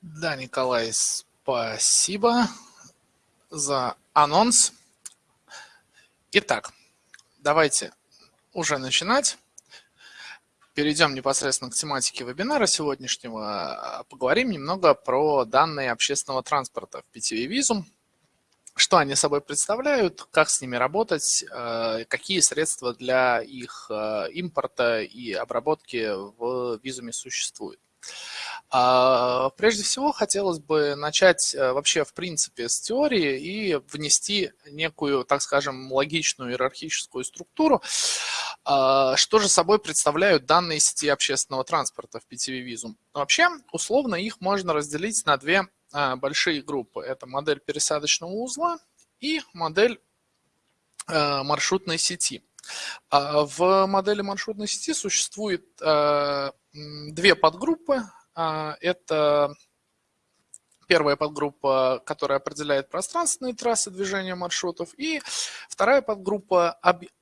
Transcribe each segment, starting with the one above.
Да, Николай, спасибо за анонс. Итак, давайте уже начинать. Перейдем непосредственно к тематике вебинара сегодняшнего. Поговорим немного про данные общественного транспорта в PTV Visum. Что они собой представляют, как с ними работать, э, какие средства для их э, импорта и обработки в визуме существуют. А, прежде всего, хотелось бы начать э, вообще в принципе с теории и внести некую, так скажем, логичную иерархическую структуру. А, что же собой представляют данные сети общественного транспорта в PTV Visum? Вообще, условно их можно разделить на две а, большие группы. Это модель пересадочного узла и модель э, маршрутной сети. В модели маршрутной сети существует э, две подгруппы. А, это первая подгруппа, которая определяет пространственные трассы движения маршрутов, и вторая подгруппа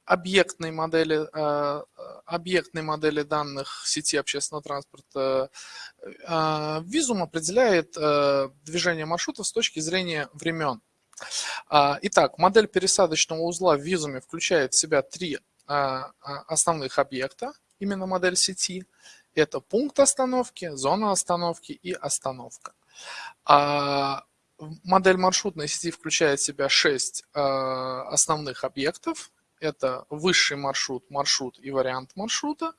объектной модели, а, объектной модели данных сети общественного транспорта. А, Визум определяет движение маршрутов с точки зрения времен. Итак, модель пересадочного узла в визуме включает в себя три основных объекта, именно модель сети – это пункт остановки, зона остановки и остановка. А модель маршрутной сети включает в себя 6 а, основных объектов. Это высший маршрут, маршрут и вариант маршрута.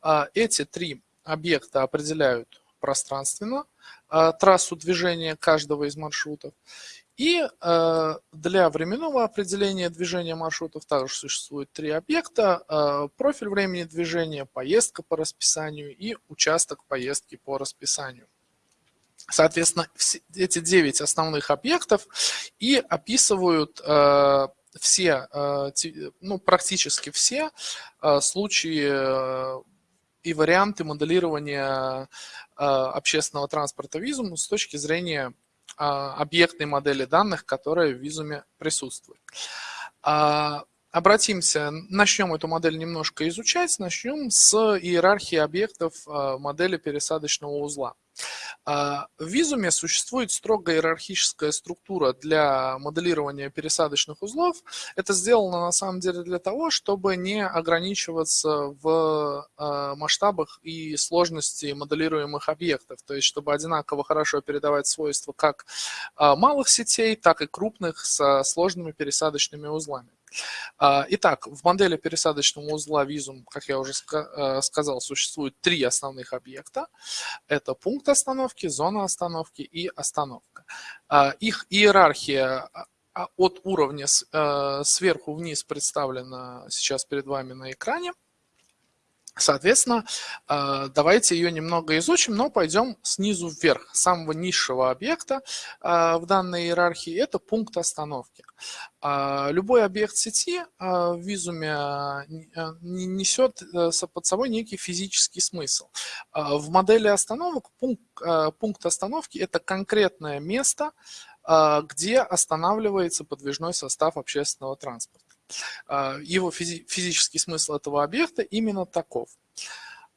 А, эти три объекта определяют пространственно трассу движения каждого из маршрутов. И э, для временного определения движения маршрутов также существует три объекта. Э, профиль времени движения, поездка по расписанию и участок поездки по расписанию. Соответственно, все, эти девять основных объектов и описывают э, все, ну, практически все случаи и варианты моделирования общественного транспорта визум с точки зрения объектной модели данных, которая в визуме присутствует. А, обратимся, начнем эту модель немножко изучать, начнем с иерархии объектов а, модели пересадочного узла. В визуме существует строго иерархическая структура для моделирования пересадочных узлов. Это сделано на самом деле для того, чтобы не ограничиваться в масштабах и сложности моделируемых объектов. То есть, чтобы одинаково хорошо передавать свойства как малых сетей, так и крупных со сложными пересадочными узлами. А, итак, в модели пересадочного узла визум, как я уже э, сказал, существует три основных объекта. Это пункт остановки, зона остановки и остановка. А, их иерархия а, от уровня э, сверху вниз представлена сейчас перед вами на экране. Соответственно, э, давайте ее немного изучим, но пойдем снизу вверх. Самого низшего объекта э, в данной иерархии – это пункт остановки. Э, любой объект сети в визуме несет под собой некий физический смысл. В модели остановок пункт, пункт остановки – это конкретное место, где останавливается подвижной состав общественного транспорта. А, его физи физический смысл этого объекта именно таков.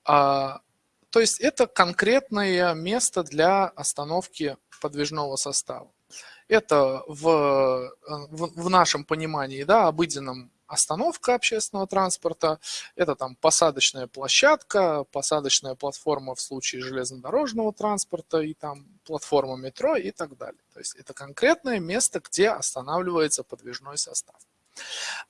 А, то есть это конкретное место для остановки подвижного состава. Это в, в, в нашем понимании, да, обыденном остановка общественного транспорта, это там посадочная площадка, посадочная платформа в случае железнодорожного транспорта и там платформа метро и так далее. То есть это конкретное место, где останавливается подвижной состав.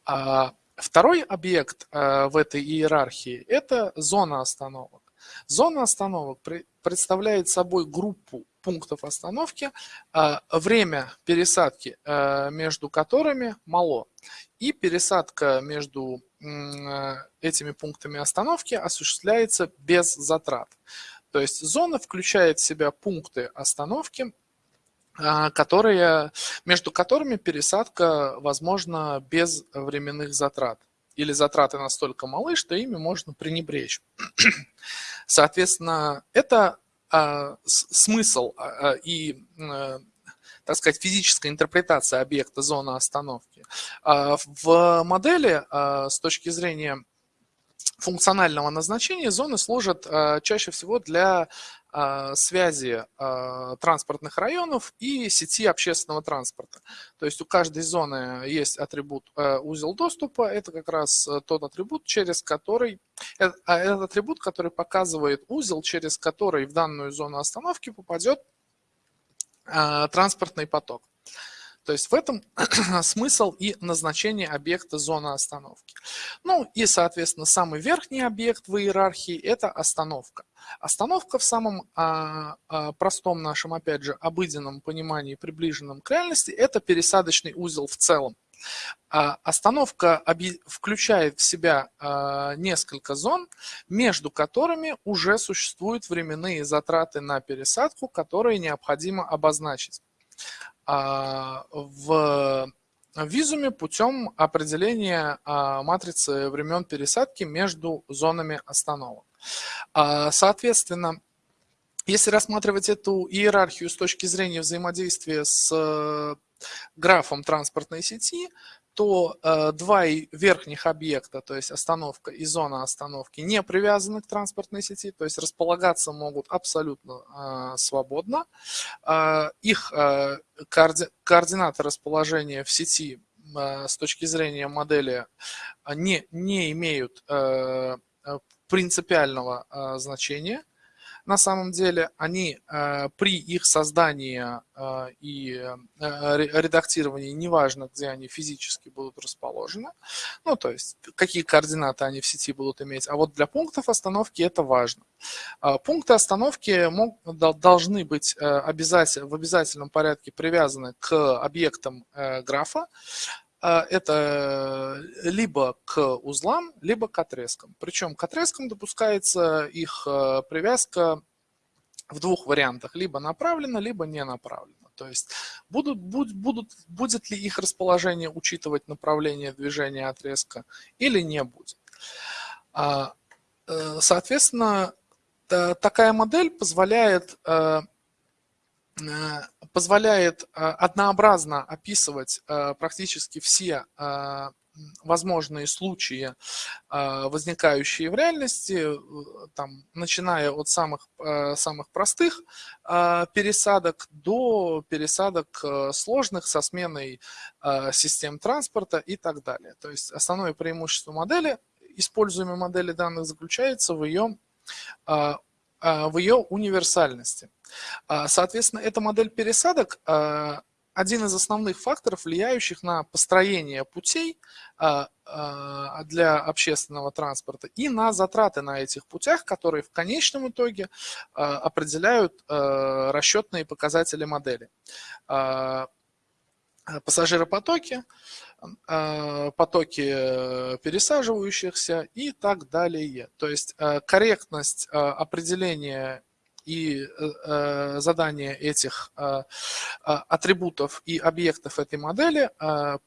А, второй объект э, в этой иерархии – это зона остановок. Зона остановок представляет собой группу пунктов остановки, а, время пересадки э, между которыми мало. И пересадка между э, этими пунктами остановки осуществляется без затрат. То есть зона включает в себя пункты остановки, которые, между которыми пересадка возможна без временных затрат. Или затраты настолько малы, что ими можно пренебречь. Соответственно, это а, смысл а, и, так сказать, физическая интерпретация объекта зоны остановки. В модели с точки зрения функционального назначения зоны служат чаще всего для связи транспортных районов и сети общественного транспорта. То есть у каждой зоны есть атрибут узел доступа. Это как раз тот атрибут, через который, а этот атрибут, который показывает узел, через который в данную зону остановки попадет транспортный поток. То есть в этом смысл и назначение объекта зоны остановки. Ну и, соответственно, самый верхний объект в иерархии – это остановка. Остановка в самом а, а, простом нашем, опять же, обыденном понимании, приближенном к реальности – это пересадочный узел в целом. А, остановка включает в себя а, несколько зон, между которыми уже существуют временные затраты на пересадку, которые необходимо обозначить. А, в визуме путем определения а, матрицы времен пересадки между зонами остановок. А, соответственно, если рассматривать эту иерархию с точки зрения взаимодействия с э, графом транспортной сети, то э, два верхних объекта, то есть остановка и зона остановки, не привязаны к транспортной сети, то есть располагаться могут абсолютно э, свободно. Э, их коорди координаты расположения в сети с точки зрения модели не, не имеют принципиального э, значения на самом деле, они э, при их создании э, и э, редактировании, неважно, где они физически будут расположены, ну, то есть какие координаты они в сети будут иметь, а вот для пунктов остановки это важно. Пункты остановки мог, должны быть обязательно, в обязательном порядке привязаны к объектам графа, а, это либо к узлам, либо к отрезкам. Причем к отрезкам допускается их э, привязка в двух вариантах, либо направлено, либо не направлено. То есть будут, будут, будут, будет ли их расположение учитывать направление движения отрезка или не будет. А, э, соответственно, такая модель позволяет э, Э, позволяет э, однообразно описывать э, практически все возможные случаи, возникающие в реальности, там, начиная от самых, самых простых пересадок до пересадок сложных со сменой систем транспорта и так далее. То есть основное преимущество модели, используемой модели данных, заключается в ее, в ее универсальности. А, соответственно, эта модель пересадок а, один из основных факторов, влияющих на построение путей а, для общественного транспорта и на затраты на этих путях, которые в конечном итоге определяют расчетные показатели модели. Пассажиропотоки, потоки э, пересаживающихся и так далее. То есть э, корректность определения и э, э, задание этих э, атрибутов и объектов этой модели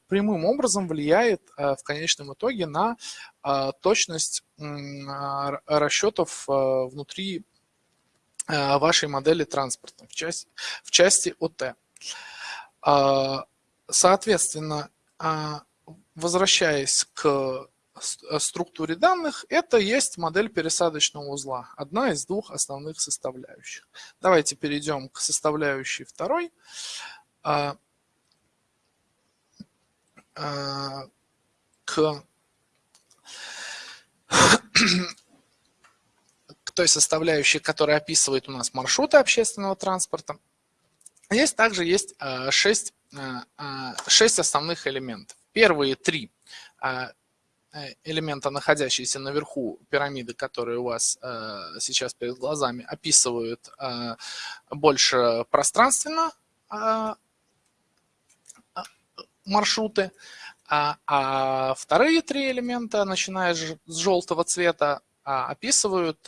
прямым образом влияет в конечном итоге на точность расчетов внутри вашей модели транспорта в части, в части ОТ. Соответственно, возвращаясь к структуре данных, это есть модель пересадочного узла, одна из двух основных составляющих. Давайте перейдем к составляющей второй. А, а, к, к той составляющей, которая описывает у нас маршруты общественного транспорта. Здесь также есть а, шесть, шесть основных элементов. Первые три Э, элемента, находящиеся наверху пирамиды, которые у вас э, сейчас перед глазами, описывают э, больше пространственно маршруты, а, а вторые три элемента, начиная с желтого цвета, описывают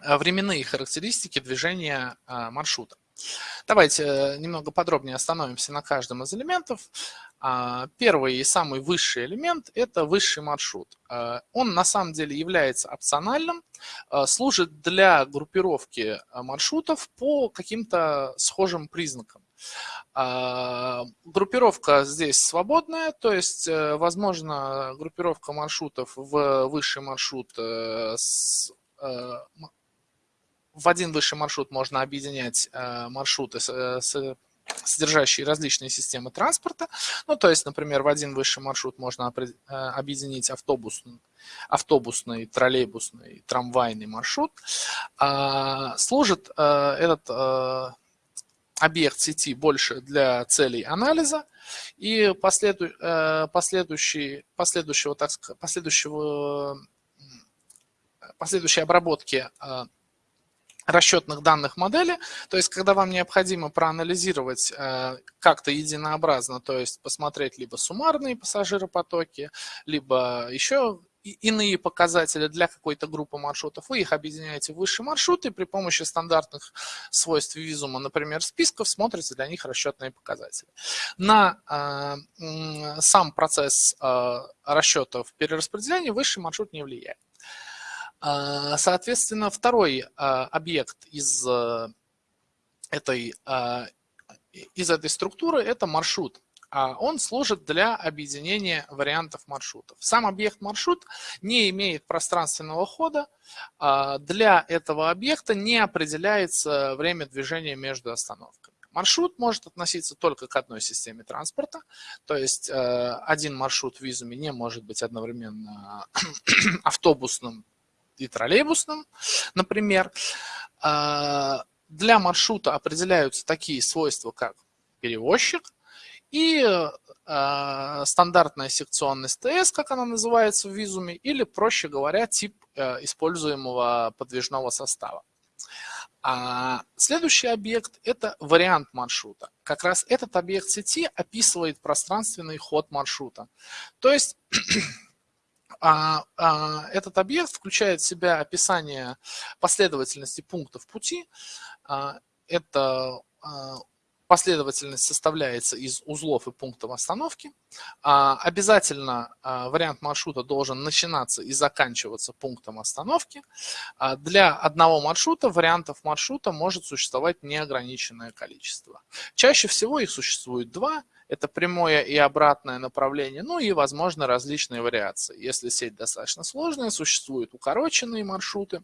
временные характеристики движения маршрута. Давайте немного подробнее остановимся на каждом из элементов. А, первый и самый высший элемент – это высший маршрут. А, он на самом деле является опциональным, а, служит для группировки маршрутов по каким-то схожим признакам. Группировка здесь свободная, то есть, возможно, группировка маршрутов в высший маршрут с в один высший маршрут можно объединять маршруты с содержащие различные системы транспорта. Ну, то есть, например, в один высший маршрут можно э, объединить автобусный, автобусный троллейбусный, трамвайный маршрут. А, служит э, этот э, объект сети больше для целей анализа и последу, последующий, последующего, так последующего, последующей обработки расчетных данных модели. То есть, когда вам необходимо проанализировать э, как-то единообразно, то есть посмотреть либо суммарные пассажиропотоки, либо еще иные показатели для какой-то группы маршрутов, вы их объединяете в высшие маршруты при помощи стандартных свойств визума, например, списков, смотрите для них расчетные показатели. На э, сам процесс э, расчетов перераспределения высший маршрут не влияет. А, соответственно, второй а, объект из э, этой, а, из этой структуры – это маршрут. Он служит для объединения вариантов маршрутов. Сам объект маршрут не имеет пространственного хода. Для этого объекта не определяется время движения между остановками. Маршрут может относиться только к одной системе транспорта, то есть э, один маршрут в визуме не может быть одновременно автобусным и троллейбусным, например. А, для маршрута определяются такие свойства, как перевозчик и а, стандартная секционность ТС, как она называется в визуме, или, проще говоря, тип э, используемого подвижного состава. А следующий объект – это вариант маршрута. Как раз этот объект сети описывает пространственный ход маршрута. То есть а, а, этот объект включает в себя описание последовательности пунктов пути. А, это а, последовательность составляется из узлов и пунктов остановки. А, обязательно а, вариант маршрута должен начинаться и заканчиваться пунктом остановки. А, для одного маршрута вариантов маршрута может существовать неограниченное количество. Чаще всего их существует два – это прямое и обратное направление, ну и, возможно, различные вариации. Если сеть достаточно сложная, существуют укороченные маршруты,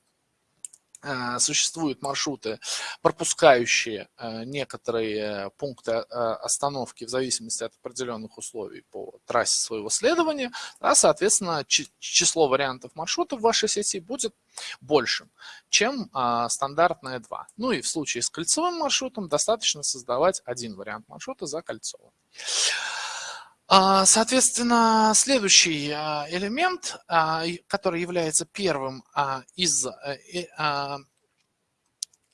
существуют маршруты, пропускающие э, некоторые пункты э, остановки в зависимости от определенных условий по трассе своего следования, а, соответственно, число вариантов маршрутов в вашей сети будет большим, чем а, стандартное 2. Ну и в случае с кольцевым маршрутом достаточно создавать один вариант маршрута за кольцовым. А, соответственно, следующий а, элемент, а, который является первым из э,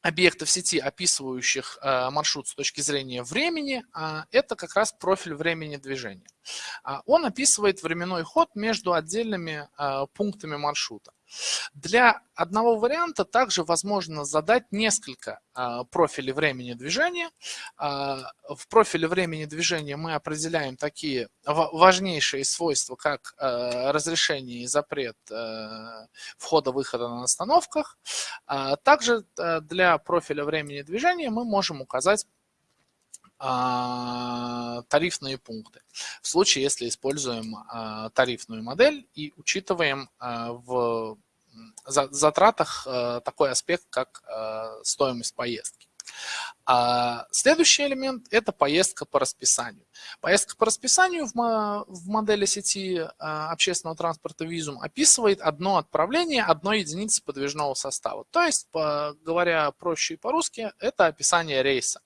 объектов сети, описывающих маршрут с точки зрения времени, это как раз профиль времени движения. Он описывает временной ход между отдельными пунктами маршрута. Для одного варианта также возможно задать несколько а, профилей времени движения. А, в профиле времени движения мы определяем такие важнейшие свойства, как а, разрешение и запрет входа-выхода на остановках. Также для профиля времени движения мы можем указать тарифные пункты. В случае, если используем тарифную модель и учитываем в затратах такой аспект, как стоимость поездки. А следующий элемент – это поездка по расписанию. Поездка по расписанию в, модели сети общественного транспорта Визум описывает одно отправление одной единицы подвижного состава. То есть, говоря проще и по-русски, это описание рейса.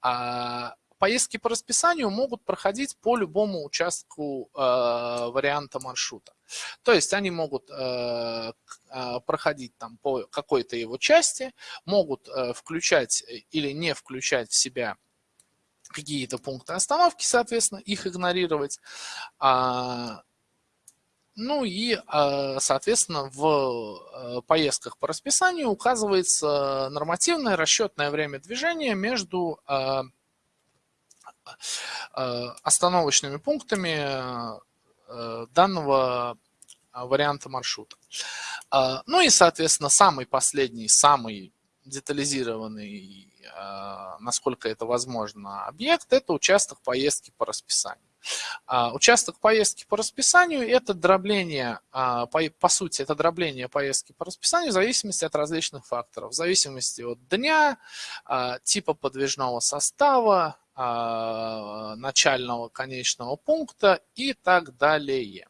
А поездки по расписанию могут проходить по любому участку э, варианта маршрута. То есть они могут э, э, проходить там по какой-то его части, могут э, включать или не включать в себя какие-то пункты остановки, соответственно, их игнорировать. А, ну и, э, соответственно, в э, поездках по расписанию указывается нормативное расчетное время движения между э, остановочными пунктами данного варианта маршрута. Ну и, соответственно, самый последний, самый детализированный, насколько это возможно, объект – это участок поездки по расписанию. А, участок поездки по расписанию – это дробление, а, по, сути, это дробление поездки по расписанию в зависимости от различных факторов. В зависимости от дня, а, типа подвижного состава, начального, конечного пункта и так далее.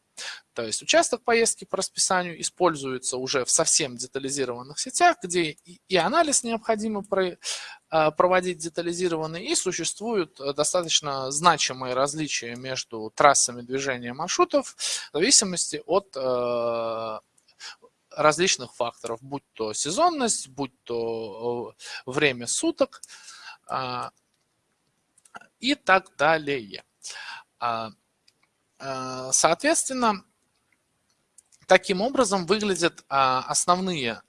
То есть участок поездки по расписанию используется уже в совсем детализированных сетях, где и анализ необходимо а, проводить детализированный, и существуют э, достаточно значимые различия между трассами движения маршрутов в зависимости от э, различных факторов, будь то сезонность, будь то э, время суток а, и так далее. А, соответственно, таким образом выглядят основные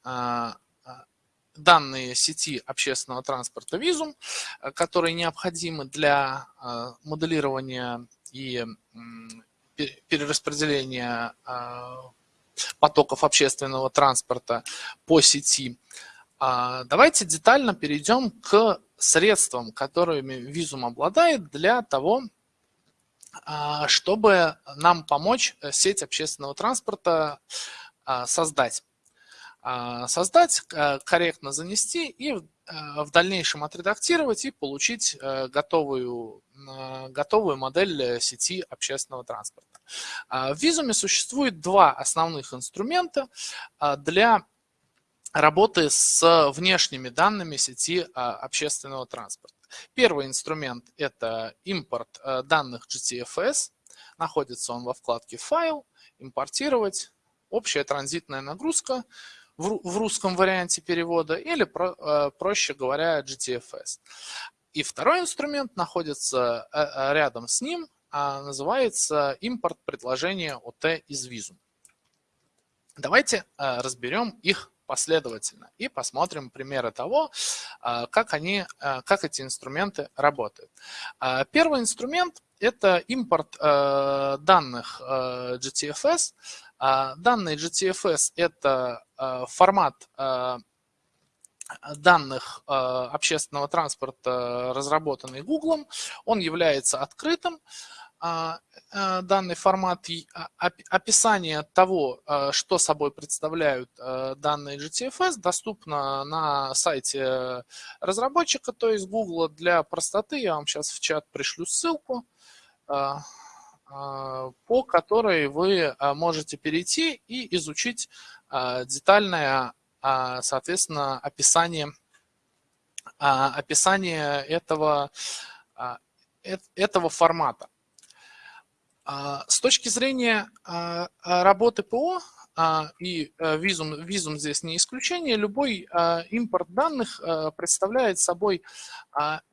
данные сети общественного транспорта визум, которые необходимы для моделирования и перераспределения потоков общественного транспорта по сети. А, давайте детально перейдем к средствам, которыми визум обладает для того, а, чтобы нам помочь сеть общественного транспорта создать. А, создать, э, корректно занести и э, в дальнейшем отредактировать и получить э, готовую, готовую модель сети общественного транспорта. А, в Визуме существует два основных инструмента для работы с внешними данными сети общественного транспорта. Первый инструмент – это импорт данных GTFS. Находится он во вкладке «Файл», «Импортировать», «Общая транзитная нагрузка», в русском варианте перевода или, э, проще говоря, GTFS. И второй инструмент находится э, э, рядом с ним, а называется импорт предложения ОТ из визум. Давайте разберем их последовательно и посмотрим примеры того, как, они, как эти инструменты работают. Первый инструмент – это импорт данных GTFS а, данные GTFS – это а, формат а, данных общественного транспорта, разработанный Google. Он является открытым. Данный формат описание того, что собой представляют данные GTFS, доступно на сайте разработчика, то есть Google. Для простоты я вам сейчас в чат пришлю ссылку. А, по которой вы а, можете перейти и изучить а, детальное, соответственно, описание, описание этого, этого формата. С точки зрения работы ПО, и визум, визум здесь не исключение, любой импорт данных представляет собой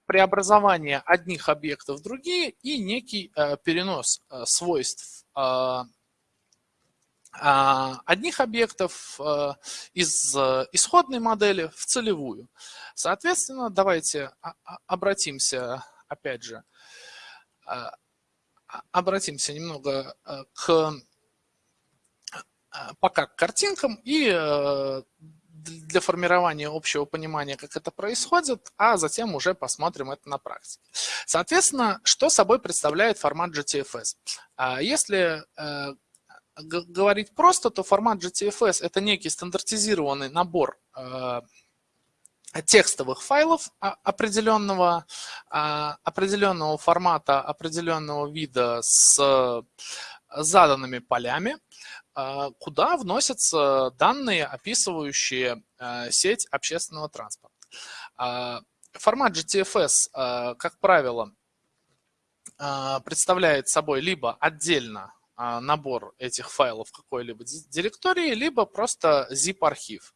преобразование одних объектов в другие и некий перенос свойств а, одних объектов из исходной модели в целевую. Соответственно, давайте обратимся, опять же, обратимся немного к пока к картинкам и для формирования общего понимания, как это происходит, а затем уже посмотрим это на практике. Соответственно, что собой представляет формат GTFS? А, если э, говорить просто, то формат GTFS – это некий стандартизированный набор э, текстовых файлов определенного, а, определенного формата, определенного вида с заданными полями, а, куда вносятся данные, описывающие а, сеть общественного транспорта. А, формат GTFS, как правило, представляет собой либо отдельно набор этих файлов какой-либо директории, либо просто zip-архив.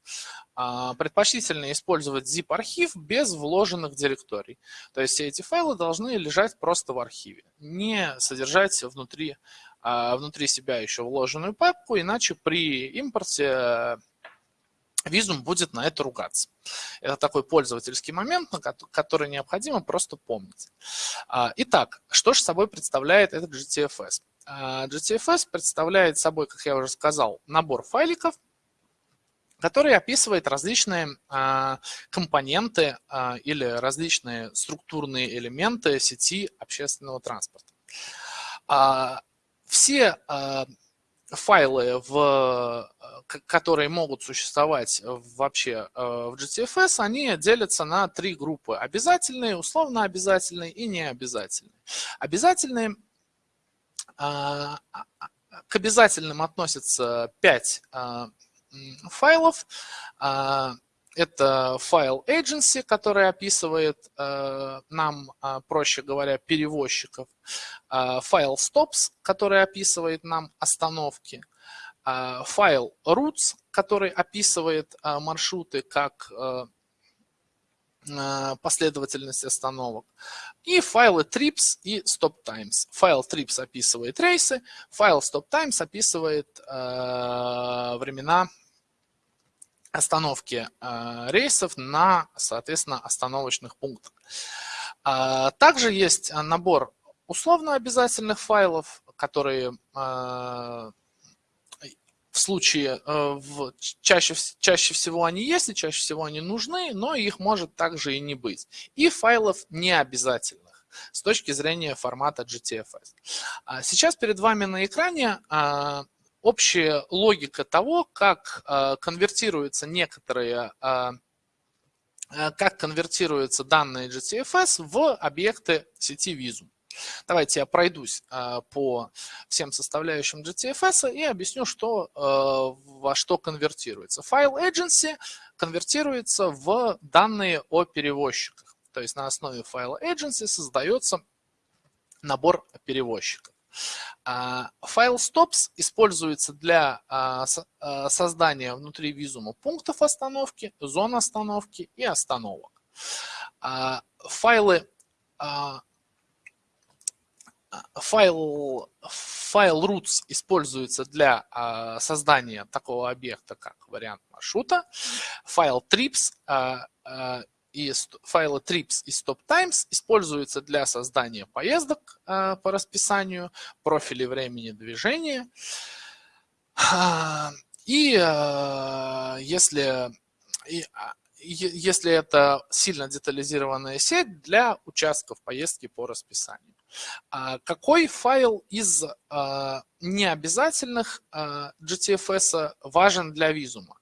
Предпочтительно использовать zip-архив без вложенных директорий. То есть все эти файлы должны лежать просто в архиве, не содержать внутри а, внутри себя еще вложенную папку, иначе при импорте визум будет на это ругаться. Это такой пользовательский момент, который необходимо просто помнить. А, итак, что же собой представляет этот GTFS? А, GTFS представляет собой, как я уже сказал, набор файликов, который описывает различные а, компоненты или различные структурные элементы сети общественного транспорта. Все файлы, в, которые могут существовать вообще в GTFS, они делятся на три группы. Обязательные, условно обязательные и необязательные. Обязательные, к обязательным относятся 5 файлов. Это файл agency, который описывает э, нам, а, проще говоря, перевозчиков. А, файл stops, который описывает нам остановки. Файл routes, который описывает маршруты как э, последовательность остановок. И файлы trips и stop times. Файл trips описывает рейсы, файл stop times описывает э, времена остановки э, рейсов на, соответственно, остановочных пунктах. А, также есть набор условно обязательных файлов, которые э, в случае, э, в, чаще, чаще всего они есть и чаще всего они нужны, но их может также и не быть. И файлов необязательных с точки зрения формата GTFS. А сейчас перед вами на экране общая логика того, как э, конвертируются некоторые, э, э, как конвертируются данные GTFS в объекты сети Visum. Давайте я пройдусь по всем составляющим GTFS и объясню, что, во что конвертируется. Файл agency конвертируется в данные о перевозчиках. То есть на основе файла agency создается набор перевозчиков. А, файл stops используется для а, а, создания внутри визума пунктов остановки, зон остановки и остановок. Файлы файл, файл routes используется для создания такого объекта, как вариант маршрута. Файл trips и файлы trips и stop-times используются для создания поездок э, по расписанию, профилей времени движения. И если, и, а, если это сильно детализированная сеть для участков поездки по расписанию. А какой файл из необязательных GTFS важен для визума?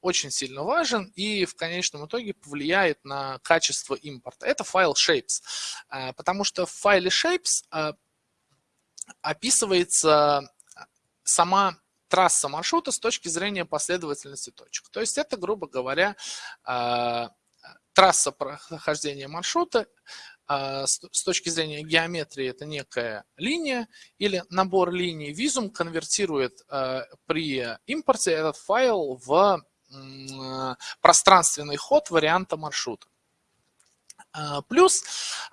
Очень сильно важен и в конечном итоге повлияет на качество импорта. Это файл shapes, э, потому что в файле shapes э, описывается сама трасса маршрута с точки зрения последовательности точек. То есть это, грубо говоря, трасса прохождения маршрута с точки зрения геометрии это некая линия или набор линий. Визум конвертирует при импорте этот файл в пространственный ход варианта маршрута. А, плюс,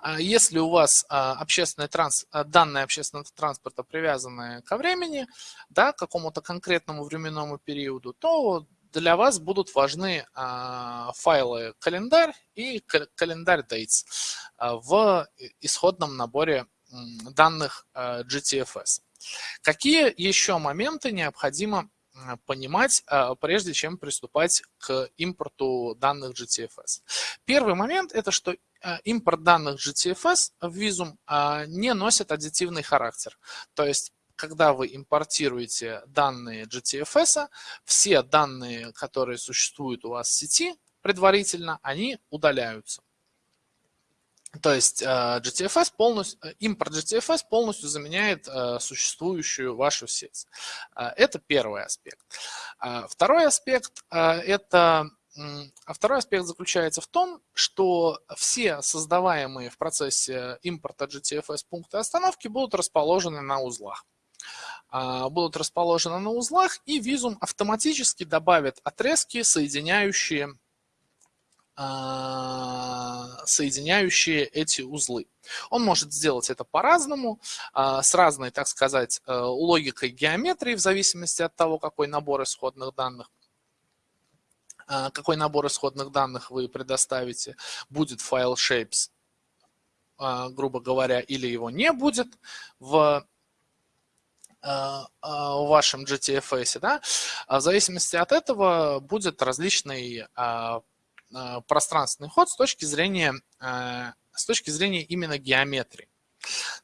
а, если у вас общественный транс, данные общественного транспорта привязаны ко времени, да, к какому-то конкретному временному периоду, то для вас будут важны файлы календарь и календарь dates в исходном наборе данных GTFS. Какие еще моменты необходимо Э, понимать, э, прежде чем приступать к импорту данных GTFS. Первый момент – это что э, импорт данных GTFS в Visum не носит аддитивный характер. То есть когда вы импортируете данные GTFS, все данные, которые существуют у вас в сети предварительно, они удаляются. То есть э, GTFS полностью, э, импорт GTFS полностью заменяет э, существующую вашу сеть. Это первый аспект. Второй аспект это а второй аспект заключается в том, что все создаваемые в процессе импорта GTFS пункты остановки будут расположены на узлах. Будут расположены на узлах, и визум автоматически добавит отрезки, соединяющие соединяющие эти узлы. Он может сделать это по-разному, а, с разной, так сказать, э, логикой геометрии, в зависимости от того, какой набор исходных данных а, какой набор исходных данных вы предоставите, будет файл shapes, грубо говоря, или его не будет в в вашем GTFS, да, в зависимости от этого будет различный пространственный ход с точки зрения, с точки зрения именно геометрии.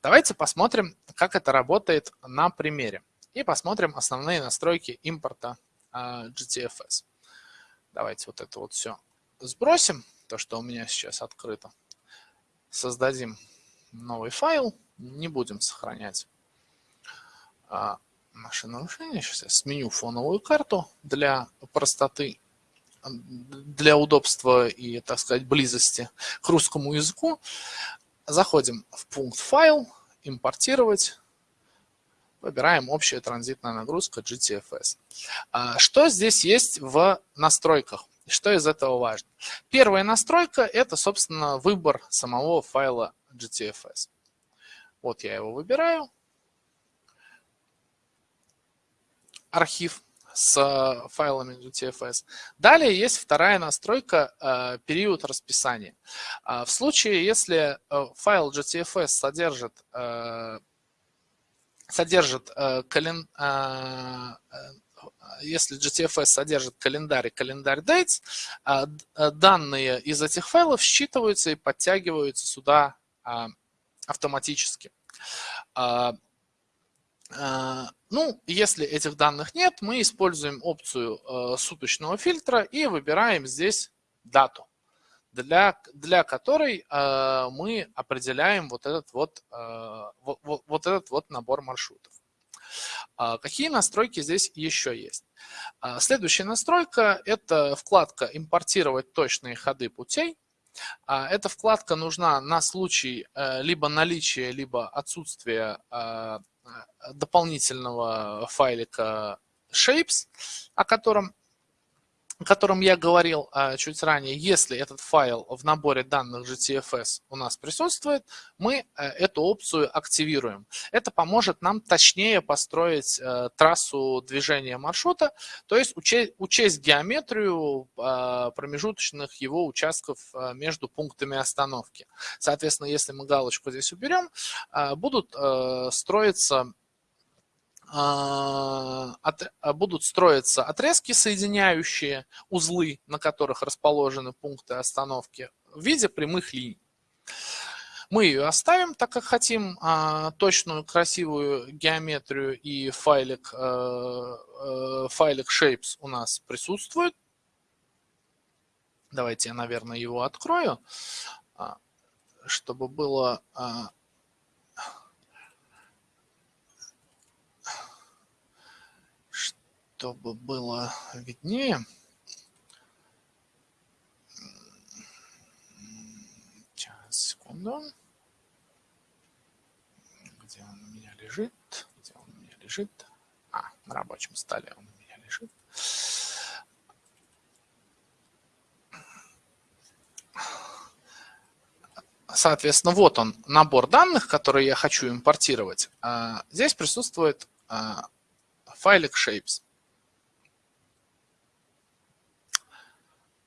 Давайте посмотрим, как это работает на примере. И посмотрим основные настройки импорта GTFS. Давайте вот это вот все сбросим, то, что у меня сейчас открыто. Создадим новый файл, не будем сохранять наши нарушения. Сейчас я сменю фоновую карту для простоты, для удобства и, так сказать, близости к русскому языку. Заходим в пункт «Файл», «Импортировать», выбираем «Общая транзитная нагрузка GTFS». А, что здесь есть в настройках? Что из этого важно? Первая настройка – это, собственно, выбор самого файла GTFS. Вот я его выбираю. Архив с э, файлами GTFS. Далее есть вторая настройка э, период расписания. А в случае, если э, файл GTFS содержит, содержит кален, если GTFS содержит календарь и календарь dates, данные из этих файлов считываются и подтягиваются сюда автоматически. А, ну, если этих данных нет, мы используем опцию э, суточного фильтра и выбираем здесь дату, для, для которой э, мы определяем вот этот вот, э, вот, вот этот вот набор маршрутов. А какие настройки здесь еще есть? А, следующая настройка – это вкладка «Импортировать точные ходы путей». Эта вкладка нужна на случай либо наличия, либо отсутствия Э, дополнительного файлика shapes, о котором, о котором я говорил а, чуть ранее. Если этот файл в наборе данных GTFS у нас присутствует, мы э, эту опцию активируем. Это поможет нам точнее построить э, трассу движения маршрута, то есть учесть, учесть геометрию а, промежуточных его участков между пунктами остановки. Соответственно, если мы галочку здесь уберем, будут строиться а, а, будут строиться отрезки, соединяющие узлы, на которых расположены пункты остановки, в виде прямых линий. Мы ее оставим, так как хотим а, точную, красивую геометрию и файлик, файлик shapes у нас присутствует. Давайте я, наверное, его открою, чтобы было чтобы было виднее. Сейчас, секунду. Где он у меня лежит? Где он у меня лежит? А, на рабочем столе он у меня лежит. Соответственно, вот он, набор данных, которые я хочу импортировать. А, здесь присутствует а, файлик shapes.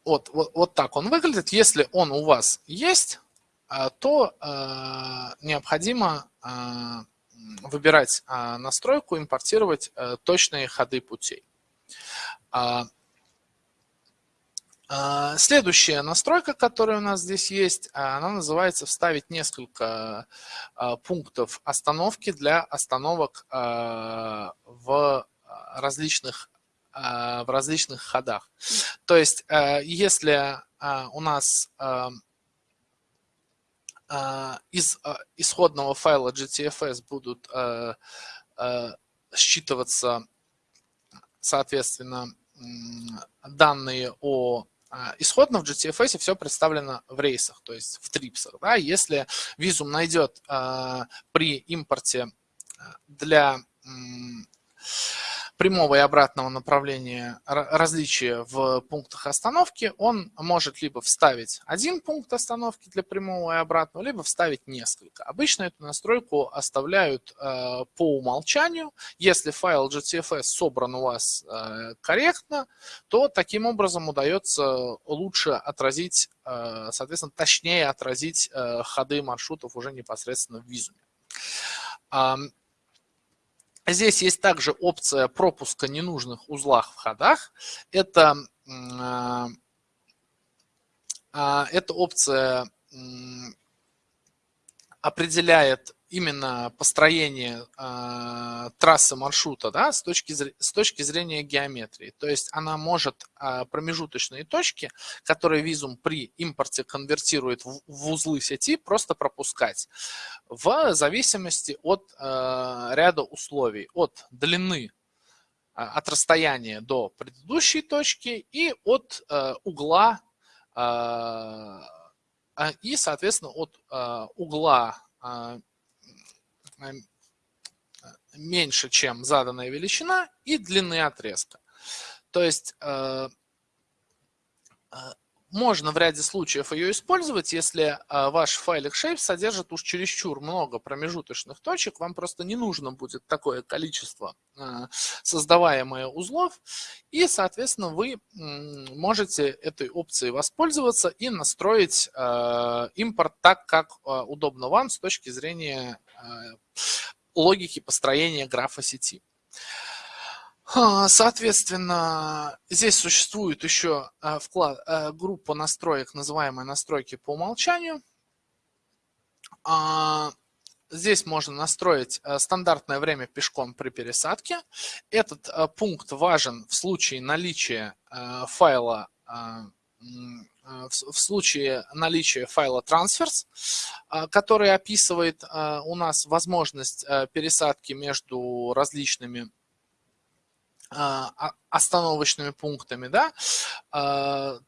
Вот, вот, вот так он выглядит. Если он у вас есть, а, то э, необходимо э, выбирать настройку, импортировать точные ходы путей. А, а, следующая настройка, которая у нас здесь есть, она называется «Вставить несколько пунктов остановки для остановок в различных а, в различных ходах. То есть, э, если а, у нас а, из исходного файла GTFS будут считываться, соответственно, данные о исходно в GTFS все представлено в рейсах, то есть в трипсах. Да? Если визум найдет при импорте для прямого и обратного направления различия в пунктах остановки, он может либо вставить один пункт остановки для прямого и обратного, либо вставить несколько. Обычно эту настройку оставляют э, по умолчанию. Если файл GTFS собран у вас э, корректно, то таким образом удается лучше отразить, э, соответственно, точнее отразить ходы маршрутов уже непосредственно в визуме. Здесь есть также опция пропуска ненужных узлах в ходах. Это, эта опция определяет именно построение э, трассы маршрута да, с, точки, с точки зрения геометрии. То есть она может э, промежуточные точки, которые визум при импорте конвертирует в, в узлы сети, просто пропускать в зависимости от э, ряда условий, от длины от расстояния до предыдущей точки и от э, угла э, и, соответственно, от э, угла меньше, чем заданная величина, и длины отрезка. То есть э, можно в ряде случаев ее использовать, если э, ваш файлик shape содержит уж чересчур много промежуточных точек, вам просто не нужно будет такое количество создаваемое узлов, и, соответственно, вы можете этой опцией воспользоваться и настроить импорт так, как удобно вам с точки зрения логики построения графа сети. Соответственно, здесь существует еще а, вклад, а, группа настроек, называемая настройки по умолчанию. А, здесь можно настроить стандартное время пешком при пересадке. Этот пункт важен в случае наличия файла в случае наличия файла transfers, который описывает у нас возможность пересадки между различными остановочными пунктами, да,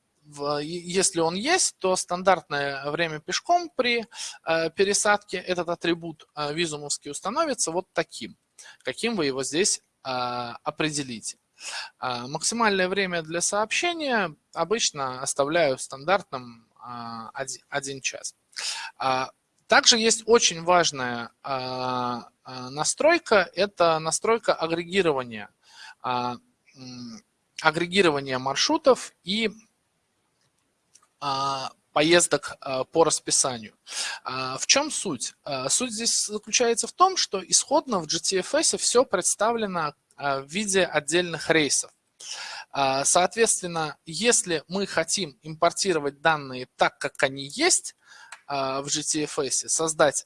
если он есть, то стандартное время пешком при пересадке, этот атрибут визумовский установится вот таким, каким вы его здесь определите. А, максимальное время для сообщения обычно оставляю стандартным 1 а, час. А, также есть очень важная настройка, это настройка агрегирования, агрегирования маршрутов и поездок по расписанию. В чем суть? Суть здесь заключается в том, что исходно в GTFS все представлено а, в виде отдельных рейсов. А, соответственно, если мы хотим импортировать данные так, как они есть а, в GTFS, создать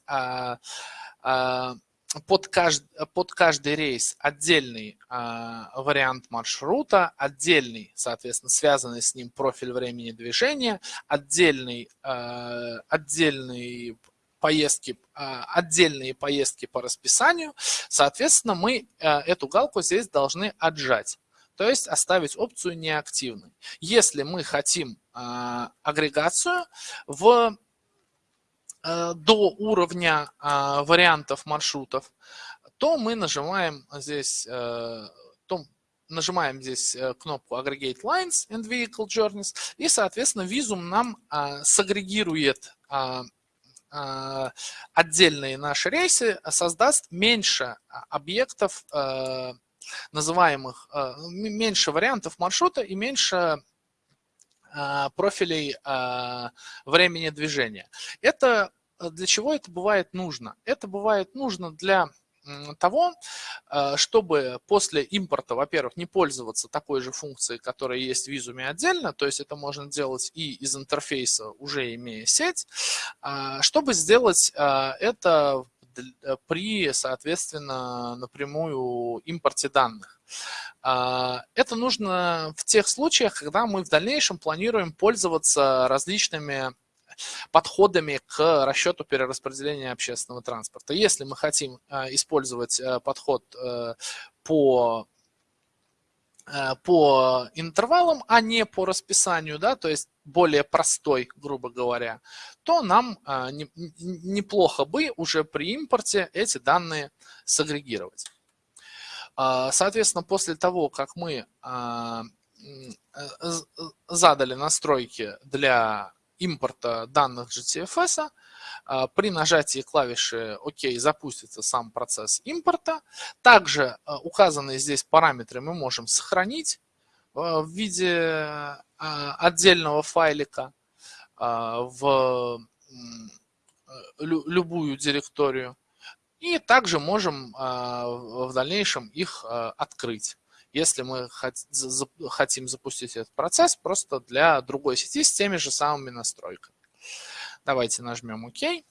под каждый, под каждый рейс отдельный вариант маршрута, отдельный, соответственно, связанный с ним профиль времени движения, отдельный, отдельный поездки, а, отдельные поездки по расписанию, соответственно, мы э, эту галку здесь должны отжать. То есть оставить опцию неактивной. Если мы хотим агрегацию в, э, до уровня а, вариантов маршрутов, то мы нажимаем здесь, э, то нажимаем здесь кнопку Aggregate Lines and Vehicle Journeys, и, соответственно, Visum нам сагрегирует а, отдельные наши рейсы создаст меньше объектов, а, называемых, а, меньше вариантов маршрута и меньше профилей времени движения. Это для чего это бывает нужно? Это бывает нужно для того, э, чтобы после импорта, во-первых, не пользоваться такой же функцией, которая есть в визуме отдельно, то есть это можно делать и из интерфейса, уже имея сеть, а, чтобы сделать э, это при, соответственно, напрямую импорте данных. А, это нужно в тех случаях, когда мы в дальнейшем планируем пользоваться различными подходами к расчету перераспределения общественного транспорта. Если мы хотим э, использовать э, подход э, по по интервалам, а не по расписанию, да, то есть более простой, грубо говоря, то нам неплохо бы уже при импорте эти данные сагрегировать. Соответственно, после того, как мы задали настройки для импорта данных GTFS, при нажатии клавиши ОК запустится сам процесс импорта. Также а, указанные здесь параметры мы можем сохранить а, в виде отдельного файлика в любую директорию. И также можем в дальнейшем их открыть если мы хотим запустить этот процесс просто для другой сети с теми же самыми настройками. Давайте нажмем ОК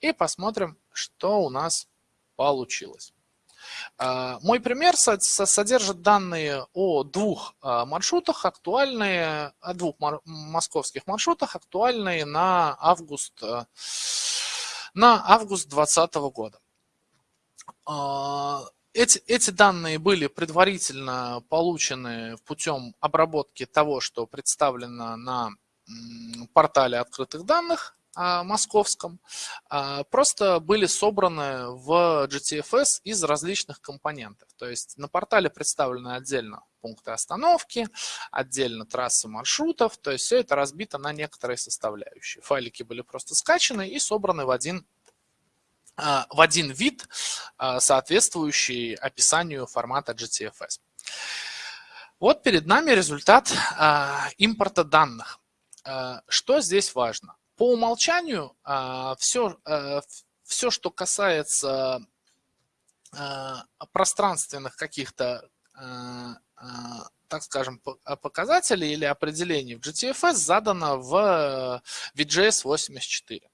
и посмотрим, что у нас получилось. А, мой пример содержит данные о двух а, маршрутах, актуальные, о двух московских маршрутах, актуальные на август, а, на август 2020 года. Эти, эти данные были предварительно получены путем обработки того, что представлено на портале открытых данных московском, просто были собраны в GTFS из различных компонентов. То есть на портале представлены отдельно пункты остановки, отдельно трассы маршрутов, то есть все это разбито на некоторые составляющие. Файлики были просто скачаны и собраны в один а, в один вид, а, соответствующий описанию формата GTFS. Вот перед нами результат а, импорта данных. Что здесь важно? По умолчанию все, все что касается пространственных каких-то, так скажем, показателей или определений в GTFS задано в VJS 84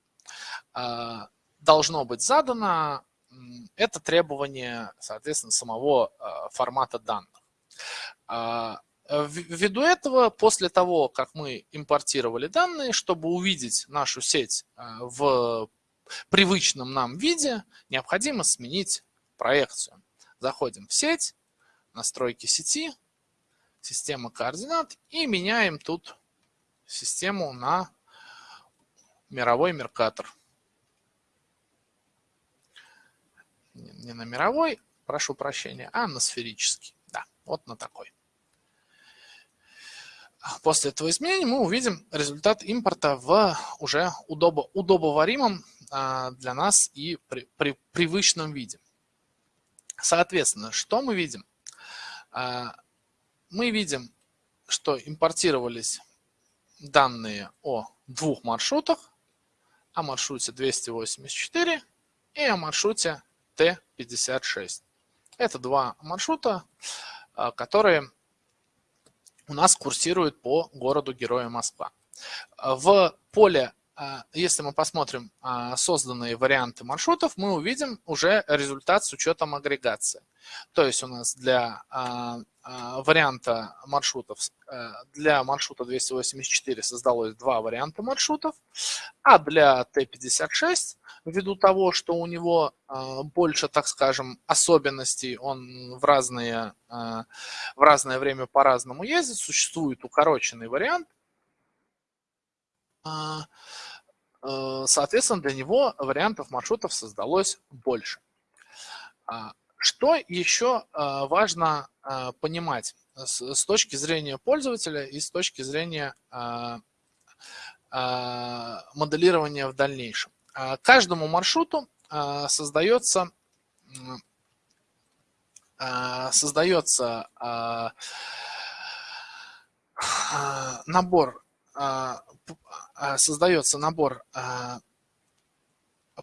должно быть задано, это требование, соответственно, самого а, формата данных. А, ввиду этого, после того, как мы импортировали данные, чтобы увидеть нашу сеть а, в привычном нам виде, необходимо сменить проекцию. Заходим в сеть, настройки сети, система координат и меняем тут систему на мировой меркатор. не на мировой, прошу прощения, а на сферический. Да, вот на такой. После этого изменения мы увидим результат импорта в уже удобо, удобоваримом а, для нас и при, при привычном виде. Соответственно, что мы видим? А, мы видим, что импортировались данные о двух маршрутах, о маршруте 284 и о маршруте Т-56. Это два маршрута, а, которые у нас курсируют по городу Героя Москва. В поле, а, если мы посмотрим а, созданные варианты маршрутов, мы увидим уже результат с учетом агрегации. То есть у нас для варианта маршрутов, для маршрута 284 создалось два варианта маршрутов, а для Т-56 ввиду того, что у него а, больше, так скажем, особенностей, он в, разные, а, в разное время по-разному ездит, существует укороченный вариант, а, соответственно, для него вариантов маршрутов создалось больше. Что еще важно понимать с точки зрения пользователя и с точки зрения моделирования в дальнейшем? А, каждому маршруту а, создается, а, создается набор, создается набор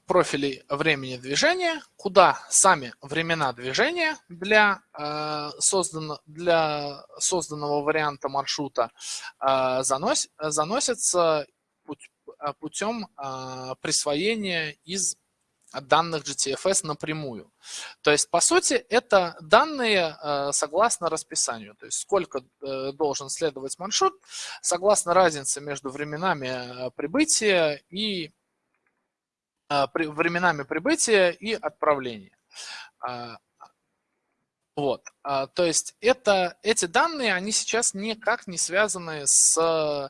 профилей времени движения, куда сами времена движения для, создан, для созданного варианта маршрута занос, заносятся путем а, присвоения из данных GTFS напрямую. То есть, по сути, это данные э, согласно расписанию. То есть, сколько э, должен следовать маршрут, согласно разнице между временами прибытия и временами прибытия и отправления. А, вот, а, то есть это, эти данные, они сейчас никак не связаны с а,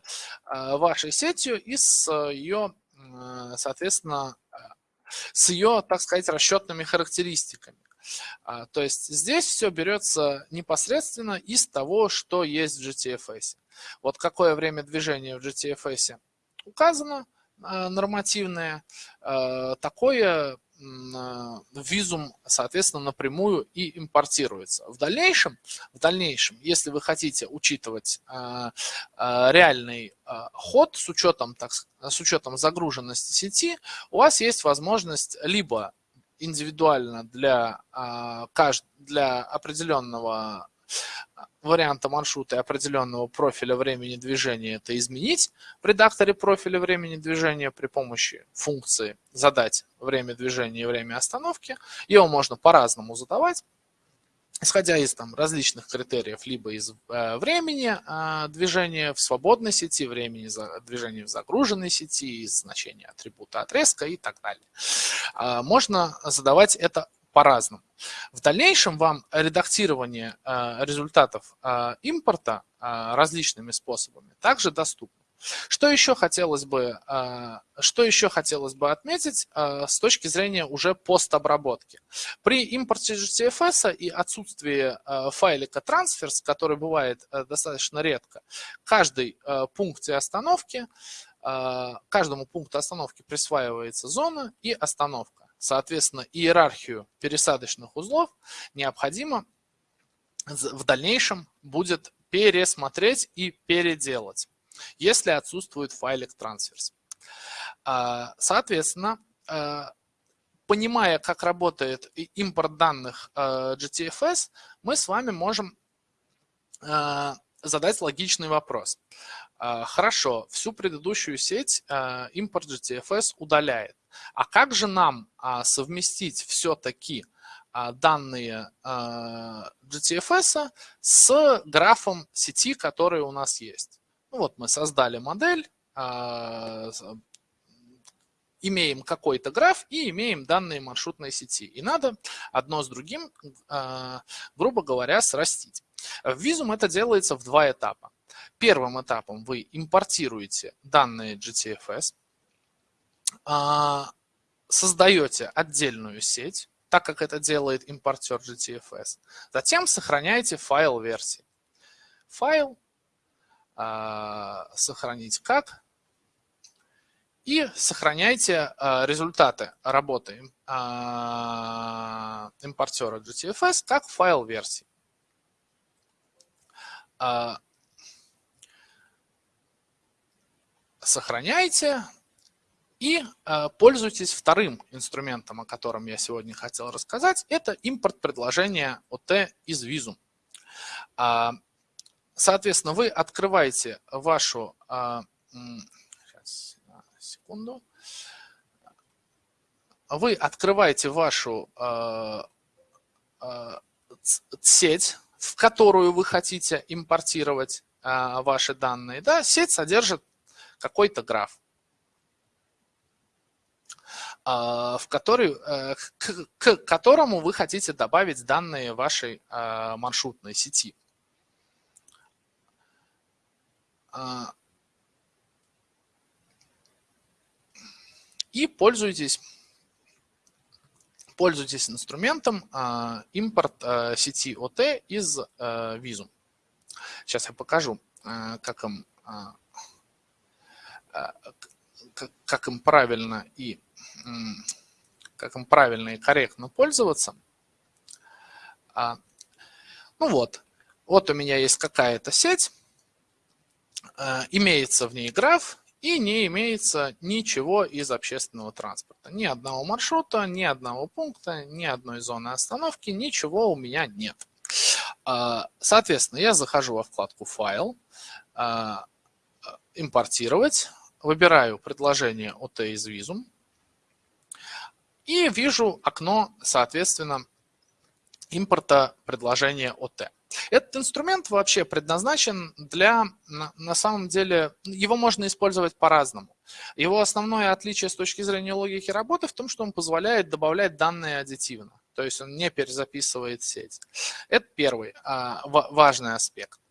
вашей сетью и с ее, соответственно, с ее, так сказать, расчетными характеристиками. А, то есть здесь все берется непосредственно из того, что есть в GTFS. Вот какое время движения в GTFS указано, нормативное, такое визум, соответственно, напрямую и импортируется. В дальнейшем, в дальнейшем если вы хотите учитывать а, а, реальный ход с учетом, так, с учетом загруженности сети, у вас есть возможность либо индивидуально для, для определенного варианта маршрута и определенного профиля времени движения это изменить в редакторе профиля времени движения при помощи функции задать время движения и время остановки. Его можно по-разному задавать исходя из там, различных критериев, либо из э, времени э, движения в свободной сети, времени за, движения в загруженной сети, из значения атрибута отрезка и так далее. Э, можно задавать это по-разному. В дальнейшем вам редактирование э, результатов э, импорта э, различными способами также доступно. Что еще хотелось бы, что еще хотелось бы отметить с точки зрения уже постобработки? При импорте GTFS и отсутствии файлика transfers, который бывает достаточно редко, каждый пункте остановки, каждому пункту остановки присваивается зона и остановка. Соответственно, иерархию пересадочных узлов необходимо в дальнейшем будет пересмотреть и переделать если отсутствует файлик transfers. А, соответственно, а, понимая, как работает импорт данных а, GTFS, мы с вами можем задать логичный вопрос. Хорошо, всю предыдущую сеть импорт GTFS удаляет. А как же нам совместить все-таки данные GTFS с графом сети, который у нас есть? Ну вот мы создали модель, а, имеем какой-то граф и имеем данные маршрутной сети. И надо одно с другим, а, грубо говоря, срастить. В Visum это делается в два этапа. Первым этапом вы импортируете данные GTFS, а, создаете отдельную сеть, так как это делает импортер GTFS. Затем сохраняете файл версии. Файл а, сохранить как. И сохраняйте а, результаты работы а, импортера GTFS как файл версии. Сохраняйте и пользуйтесь вторым инструментом, о котором я сегодня хотел рассказать. Это импорт предложения OT из Visum. Соответственно, вы открываете вашу... А, сейчас, секунду. Вы открываете вашу а, а, сеть, в которую вы хотите импортировать ваши данные. Да, сеть содержит какой-то граф в который, э, к, к которому вы хотите добавить данные вашей маршрутной сети. А, и пользуйтесь, пользуйтесь инструментом а, импорт а, сети OT из Visum. Сейчас я покажу, как им, как им правильно и как им правильно и корректно пользоваться. Ну вот, вот у меня есть какая-то сеть, Э, имеется в ней граф и не имеется ничего из общественного транспорта. Ни одного маршрута, ни одного пункта, ни одной зоны остановки, ничего у меня нет. Э, соответственно, я захожу во вкладку «Файл», э, «Импортировать», выбираю предложение OT из Visum и вижу окно, соответственно, импорта предложения OT. Этот инструмент вообще предназначен для, на самом деле, его можно использовать по-разному. Его основное отличие с точки зрения логики работы в том, что он позволяет добавлять данные аддитивно. То есть он не перезаписывает сеть. Это первый а, важный аспект.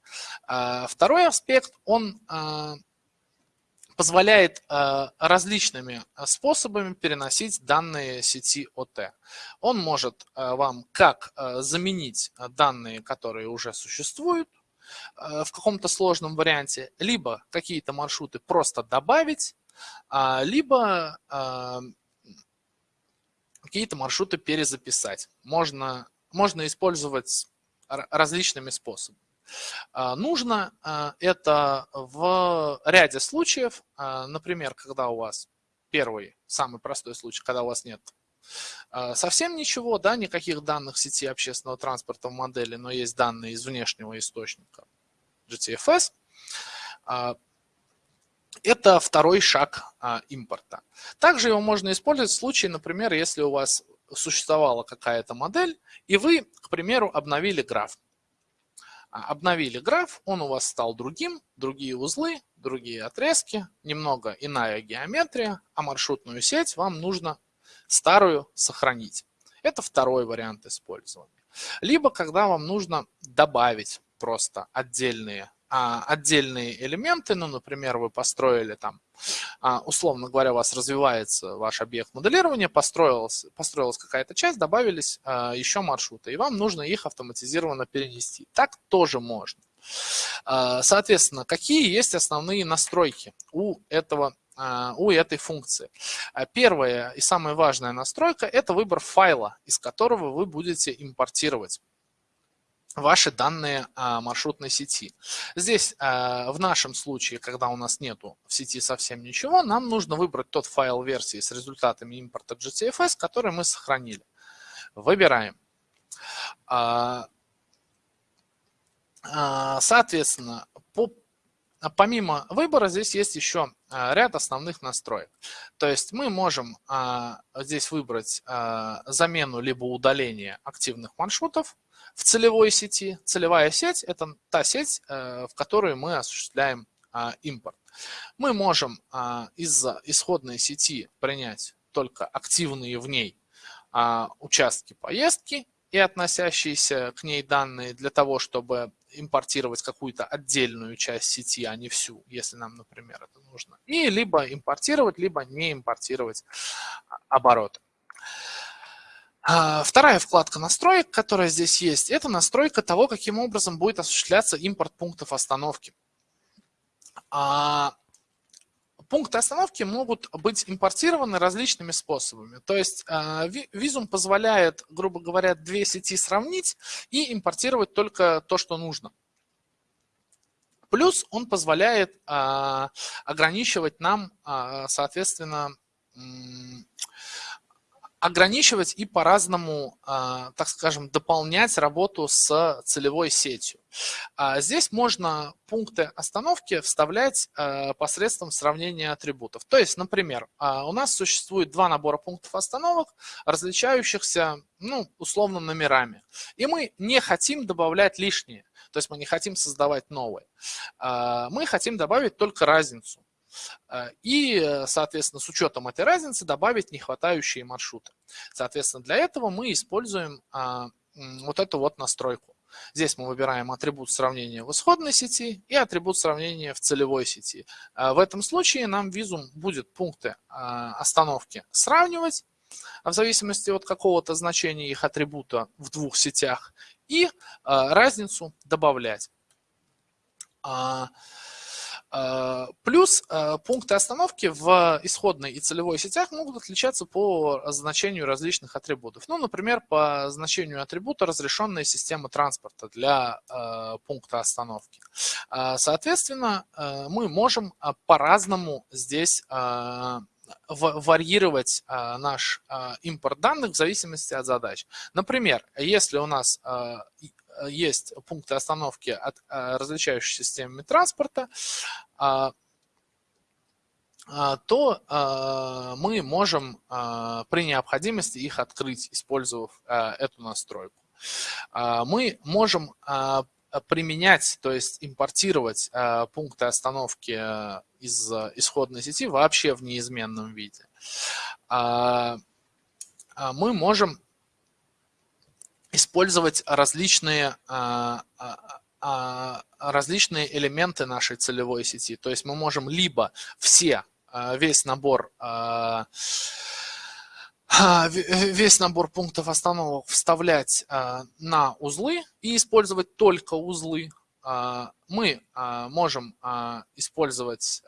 А, второй аспект, он а, позволяет э, различными э, способами переносить данные сети ОТ. Он может э, вам как заменить данные, которые уже существуют, в каком-то сложном варианте, либо какие-то маршруты просто добавить, а, либо какие-то маршруты перезаписать. Можно, можно использовать различными способами. А, нужно а, это в ряде случаев, а, например, когда у вас первый, самый простой случай, когда у вас нет совсем ничего, да, никаких данных сети общественного транспорта в модели, но есть данные из внешнего источника GTFS, это второй шаг импорта. Также его можно использовать в случае, например, если у вас существовала какая-то модель, и вы, к примеру, обновили граф. Обновили граф, он у вас стал другим, другие узлы, другие отрезки, немного иная геометрия, а маршрутную сеть вам нужно старую сохранить. Это второй вариант использования. Либо когда вам нужно добавить просто отдельные а, отдельные элементы, ну, например, вы построили там, а, условно говоря, у вас развивается ваш объект моделирования, построилась, построилась какая-то часть, добавились а, еще маршруты, и вам нужно их автоматизированно перенести. Так тоже можно. Соответственно, какие есть основные настройки у этого у этой функции. Первая и самая важная настройка – это выбор файла, из которого вы будете импортировать ваши данные а, маршрутной сети. Здесь а, в нашем случае, когда у нас нету в сети совсем ничего, нам нужно выбрать тот файл версии с результатами импорта GTFS, который мы сохранили. Выбираем. А, соответственно, помимо выбора здесь есть еще ряд основных настроек. То есть мы можем здесь выбрать замену либо удаление активных маршрутов, в целевой сети. Целевая сеть – это та сеть, э, в которой мы осуществляем а, импорт. Мы можем а, из исходной сети принять только активные в ней а, участки поездки и относящиеся к ней данные для того, чтобы импортировать какую-то отдельную часть сети, а не всю, если нам, например, это нужно. И либо импортировать, либо не импортировать обороты. А, вторая вкладка настроек, которая здесь есть, это настройка того, каким образом будет осуществляться импорт пунктов остановки. А, пункты остановки могут быть импортированы различными способами. То есть а, визум позволяет, грубо говоря, две сети сравнить и импортировать только то, что нужно. Плюс он позволяет ограничивать нам, соответственно, ограничивать и по-разному, а, так скажем, дополнять работу с целевой сетью. А здесь можно пункты остановки вставлять а, посредством сравнения атрибутов. То есть, например, у нас существует два набора пунктов остановок, различающихся, ну, условно, номерами. И мы не хотим добавлять лишние. То есть мы не хотим создавать новые. Мы хотим добавить только разницу. Э, и, соответственно, с учетом этой разницы добавить нехватающие маршруты. Соответственно, для этого мы используем а, вот эту вот настройку. Здесь мы выбираем атрибут сравнения в исходной сети и атрибут сравнения в целевой сети. Э, в этом случае нам визум будет пункты а, остановки сравнивать в зависимости от какого-то значения их атрибута в двух сетях и а, разницу добавлять. Э, плюс э, пункты остановки в исходной и целевой сетях могут отличаться по значению различных атрибутов. Ну, например, по значению атрибута разрешенная система транспорта для э, пункта остановки. Соответственно, мы можем по-разному здесь варьировать наш импорт данных в зависимости от задач. Например, если у нас есть пункты остановки от э, различающихся системами транспорта, а, а, то э, мы можем при необходимости их открыть, использовав эту настройку. А, мы можем применять, то есть импортировать пункты остановки из исходной сети вообще в неизменном виде. Мы можем использовать различные, а, а, а, различные элементы нашей целевой сети. То есть мы можем либо все, весь набор весь набор пунктов остановок вставлять на узлы и использовать только узлы. Мы можем использовать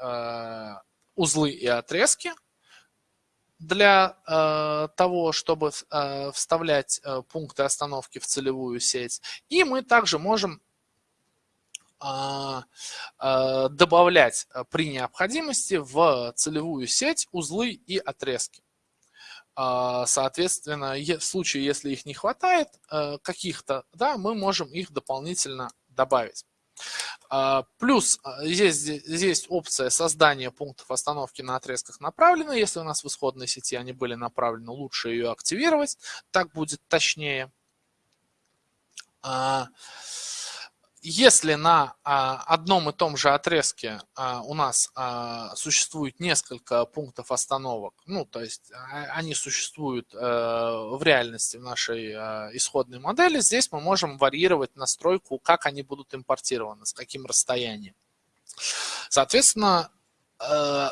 узлы и отрезки, для э, того, чтобы э, вставлять э, пункты остановки в целевую сеть. И мы также можем э, э, добавлять э, при необходимости в целевую сеть узлы и отрезки. соответственно, в случае, если их не хватает каких-то, да, мы можем их дополнительно добавить. А, плюс а, здесь, здесь опция создания пунктов остановки на отрезках направлены. Если у нас в исходной сети они были направлены, лучше ее активировать. Так будет точнее. Если на а, одном и том же отрезке а, у нас а, существует несколько пунктов остановок, ну, то есть они существуют э, в реальности в нашей исходной модели, здесь мы можем варьировать настройку, как они будут импортированы, с каким расстоянием. Соответственно, э,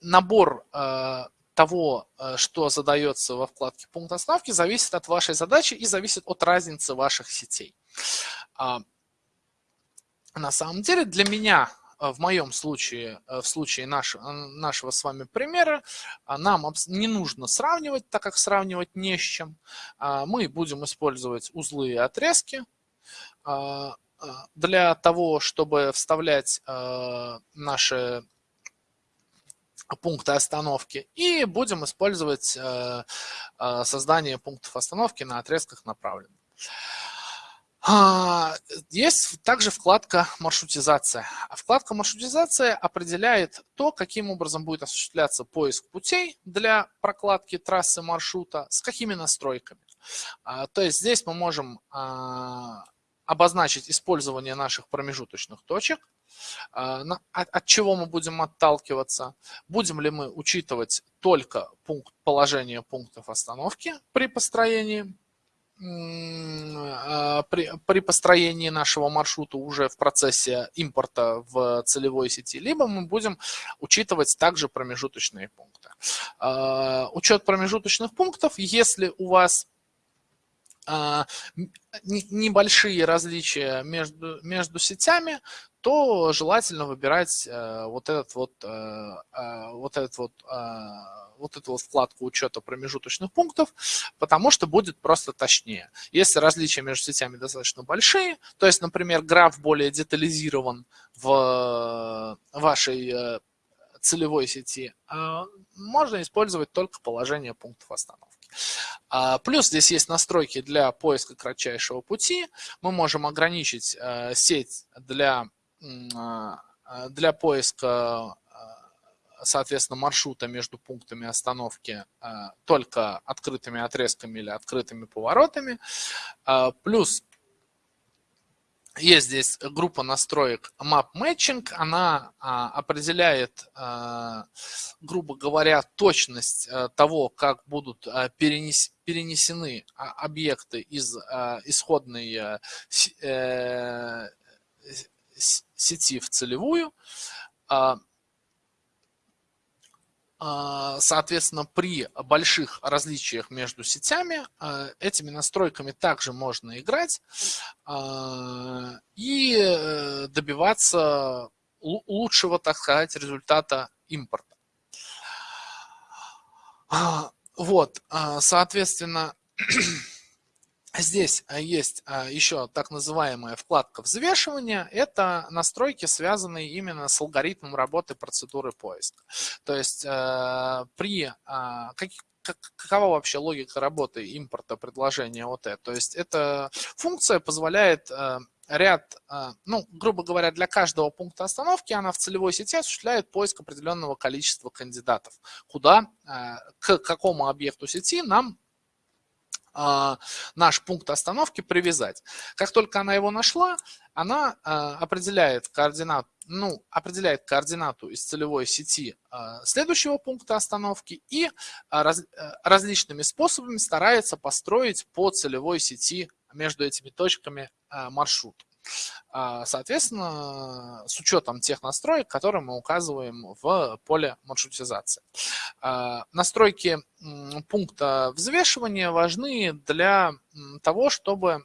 набор э, того, что задается во вкладке пункт остановки, зависит от вашей задачи и зависит от разницы ваших сетей. На самом деле для меня э, в моем случае, э, в случае нашего, нашего с вами примера, э, нам не нужно сравнивать, так как сравнивать не с чем. А, мы будем использовать узлы и отрезки а, для того, чтобы вставлять наши пункты остановки. И будем использовать создание пунктов остановки на отрезках направленных. А, есть также вкладка «Маршрутизация». Вкладка «Маршрутизация» определяет то, каким образом будет осуществляться поиск путей для прокладки трассы маршрута, с какими настройками. А, то есть здесь мы можем а, обозначить использование наших промежуточных точек, от чего мы будем отталкиваться, будем ли мы учитывать только пункт, положение пунктов остановки при построении а, при, при построении нашего маршрута уже в процессе импорта в целевой сети, либо мы будем учитывать также промежуточные пункты. А, учет промежуточных пунктов, если у вас а, небольшие различия между, между сетями, то желательно выбирать э, вот этот вот, э, вот этот вот вот эту вот вкладку учета промежуточных пунктов, потому что будет просто точнее. Если различия между сетями достаточно большие, то есть, например, граф более детализирован в вашей э, целевой сети, э, можно использовать только положение пунктов остановки. А, плюс здесь есть настройки для поиска кратчайшего пути. Мы можем ограничить э, сеть для, для поиска соответственно, маршрута между пунктами остановки э, только открытыми отрезками или открытыми поворотами. Э, плюс есть здесь группа настроек Map Matching, она а, определяет, грубо говоря, точность того, как будут перенес, перенесены а, объекты из исходной э, сети в целевую. А, соответственно, при больших различиях между сетями а, этими настройками также можно играть а, и э, добиваться лучшего, так сказать, результата импорта. Вот, соответственно, Здесь а, есть а, еще так называемая вкладка взвешивания. Это настройки, связанные именно с алгоритмом работы процедуры поиска. То есть э, при а, каких какова вообще логика работы импорта предложения ОТ? То есть эта функция позволяет э, ряд, э, ну, грубо говоря, для каждого пункта остановки она в целевой сети осуществляет поиск определенного количества кандидатов, куда, к какому объекту сети нам а, наш пункт остановки привязать. Как только она его нашла, она а, определяет координат, ну, определяет координату из целевой сети а, следующего пункта остановки и раз, э, различными способами старается построить по целевой сети между этими точками маршрут. А, соответственно, с учетом тех настроек, которые мы указываем в поле маршрутизации. А, настройки пункта взвешивания важны для того, чтобы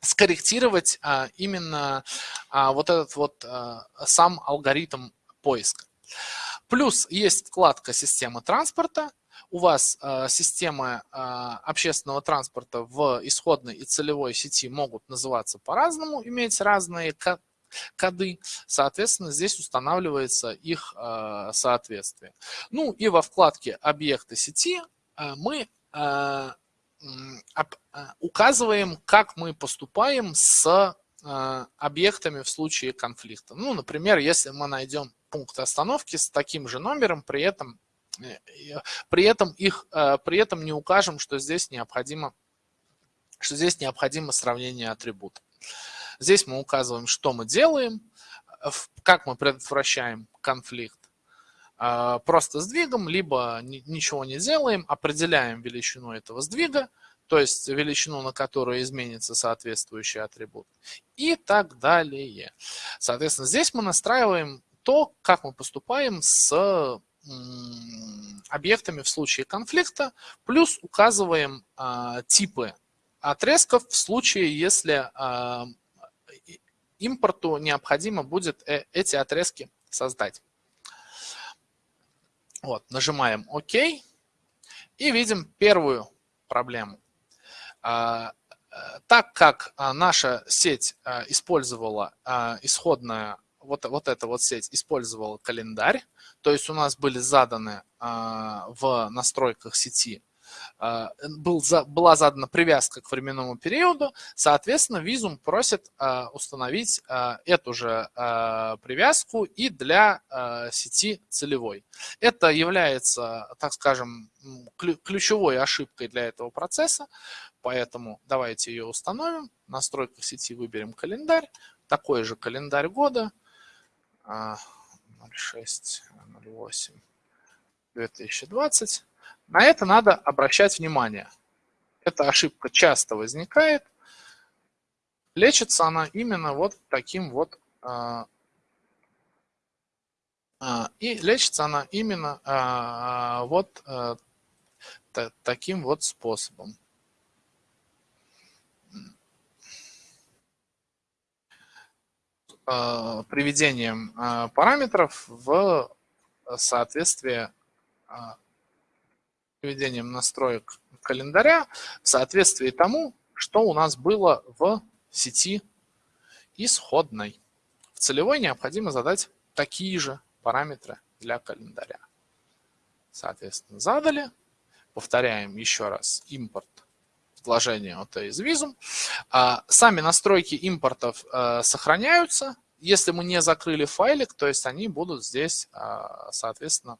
скорректировать а, именно вот этот вот сам алгоритм поиска. Плюс есть вкладка «Система транспорта», у вас э, системы э, общественного транспорта в исходной и целевой сети могут называться по-разному, иметь разные коды, соответственно, здесь устанавливается их э, соответствие. Ну и во вкладке «Объекты сети» мы указываем, как мы поступаем с объектами в случае конфликта. Ну, например, если мы найдем пункт остановки с таким же номером, при этом, при этом, их, при этом не укажем, что здесь необходимо, что здесь необходимо сравнение атрибутов. Здесь мы указываем, что мы делаем, как мы предотвращаем конфликт. Просто сдвигом, либо ничего не делаем, определяем величину этого сдвига, то есть величину, на которую изменится соответствующий атрибут, и так далее. Соответственно, здесь мы настраиваем то, как мы поступаем с объектами в случае конфликта, плюс указываем а, типы отрезков в случае, если а, импорту необходимо будет э, эти отрезки создать. Вот, нажимаем ОК и видим первую проблему. А, э, так как а, наша сеть а, использовала исходная, вот, вот эта вот сеть использовала календарь, то есть у нас были заданы в настройках сети а, был, была задана привязка к временному периоду, соответственно, визум просит а, установить а, эту же привязку и для сети целевой. Это является, так скажем, ключевой ошибкой для этого процесса, поэтому давайте ее установим. В настройках сети выберем календарь, такой же календарь года, 06, 08, 2020. На это надо обращать внимание. Эта ошибка часто возникает. Лечится она именно вот таким вот а, а, и лечится она именно а, вот таким вот способом. Приведением параметров в соответствие приведением настроек календаря в соответствии тому, что у нас было в сети исходной. В целевой необходимо задать такие же параметры для календаря. Соответственно, задали. Повторяем еще раз импорт вложения от из визум. А, сами настройки импортов а, сохраняются. Если мы не закрыли файлик, то есть они будут здесь, а, соответственно,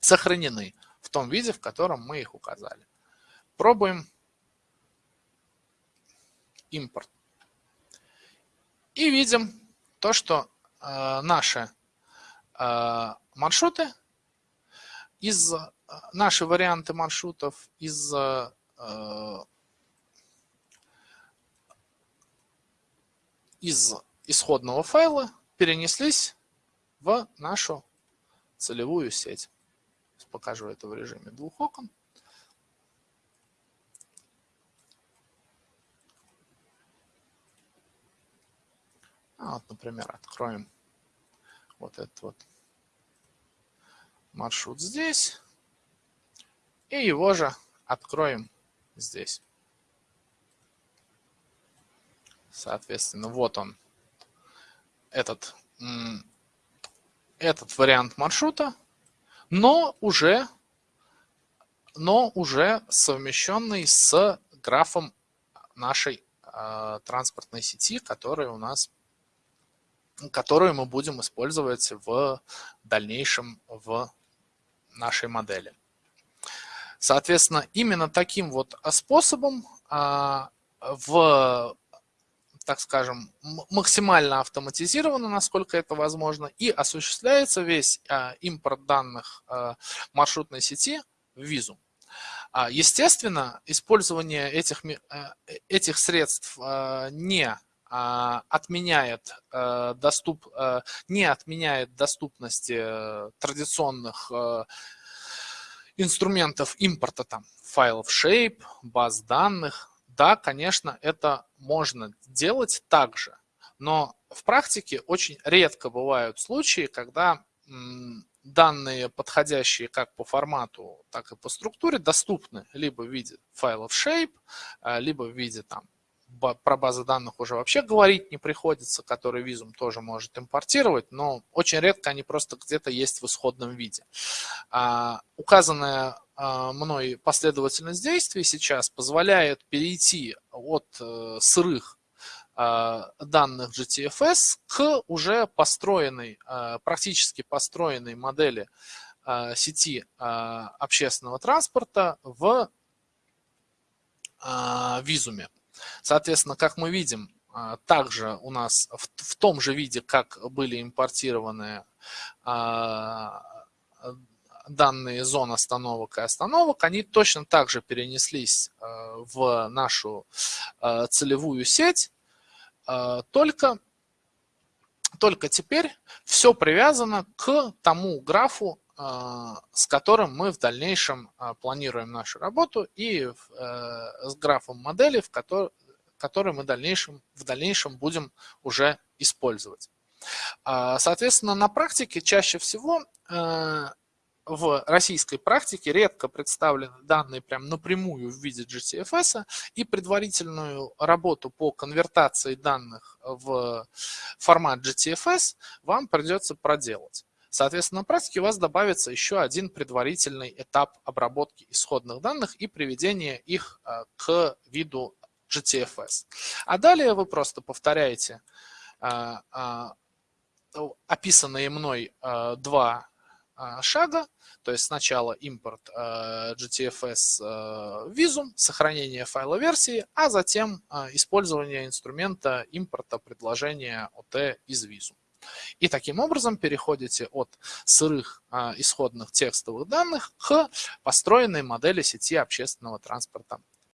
сохранены в том виде, в котором мы их указали. Пробуем импорт. И видим то, что э, наши э, маршруты из наши варианты маршрутов из из исходного файла перенеслись в нашу целевую сеть покажу это в режиме двух окон. А вот, например, откроем вот этот вот маршрут здесь. И его же откроем здесь. Соответственно, вот он, этот, этот вариант маршрута но уже, но уже совмещенный с графом нашей э, транспортной сети, которая у нас, которую мы будем использовать в дальнейшем в нашей модели. Соответственно, именно таким вот способом э, в так скажем, максимально автоматизировано, насколько это возможно, и осуществляется весь а, импорт данных а, маршрутной сети в визу. А, естественно, использование этих, этих средств не отменяет, доступ, не отменяет доступности э, традиционных э, инструментов импорта там, файлов shape, баз данных, да, конечно, это можно делать также, но в практике очень редко бывают случаи, когда данные, подходящие как по формату, так и по структуре, доступны либо в виде файлов shape, а, либо в виде там про базы данных уже вообще говорить не приходится, которые визум тоже может импортировать, но очень редко они просто где-то есть в исходном виде. А, указанная а, мной последовательность действий сейчас позволяет перейти от а, сырых а, данных GTFS к уже построенной, практически построенной модели сети общественного транспорта в визуме. Соответственно, как мы видим, также у нас в, в том же виде, как были импортированы данные зон остановок и остановок, они точно так же перенеслись в нашу целевую сеть, только, только теперь все привязано к тому графу, а, с которым мы в дальнейшем а, планируем нашу работу, и э, с графом модели, в который, который мы в дальнейшем, в дальнейшем будем уже использовать. А, соответственно, на практике чаще всего э, в российской практике редко представлены данные прям напрямую в виде GTFS, и предварительную работу по конвертации данных в формат GTFS вам придется проделать. Соответственно, на практике у вас добавится еще один предварительный этап обработки исходных данных и приведения их э, к виду GTFS. А далее вы просто повторяете э, э, описанные мной два шага, то есть сначала импорт GTFS визум, сохранение файла версии, а затем использование инструмента импорта предложения OT из визум. И таким образом переходите от сырых а, исходных текстовых данных к построенной модели сети общественного транспорта